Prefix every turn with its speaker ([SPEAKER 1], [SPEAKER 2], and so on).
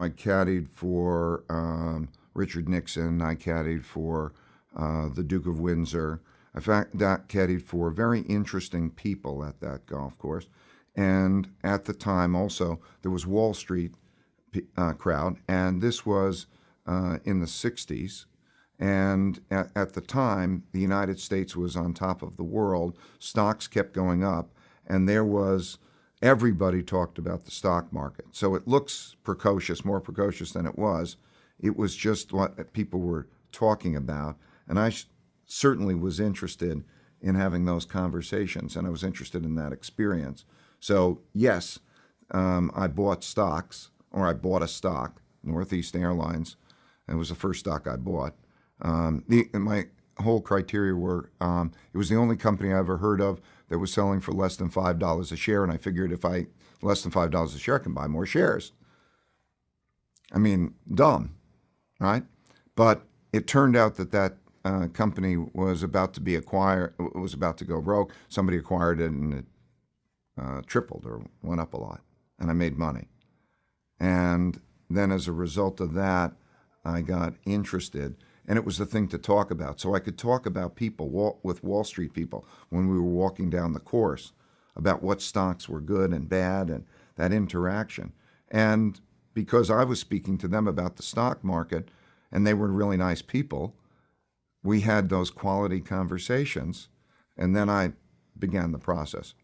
[SPEAKER 1] I caddied for um, Richard Nixon. I caddied for uh, the Duke of Windsor. In fact, that caddied for very interesting people at that golf course. And at the time, also, there was Wall Street uh, crowd, and this was uh, in the 60s. And at, at, the time, the United States was on top of the world. Stocks kept going up, and there was everybody talked about the stock market. So it looks precocious, more precocious than it was. It was just what people were talking about. And I certainly was interested in having those conversations, and I was interested in that experience. So, yes, um, I bought stocks, or I bought a stock, Northeast Airlines. It was the first stock I bought. Um, the, my whole criteria were um, it was the only company I ever heard of that was selling for less than five dollars a share, and I figured if I less than five dollars a share, I can buy more shares. I mean, dumb, right? But it turned out that that uh, company was about to be acquired, was about to go broke. Somebody acquired it, and it uh, tripled or went up a lot, and I made money. And then, as a result of that, I got interested and it was the thing to talk about. So I could talk about people with Wall Street people when we were walking down the course about what stocks were good and bad and that interaction. And because I was speaking to them about the stock market and they were really nice people, we had those quality conversations and then I began the process.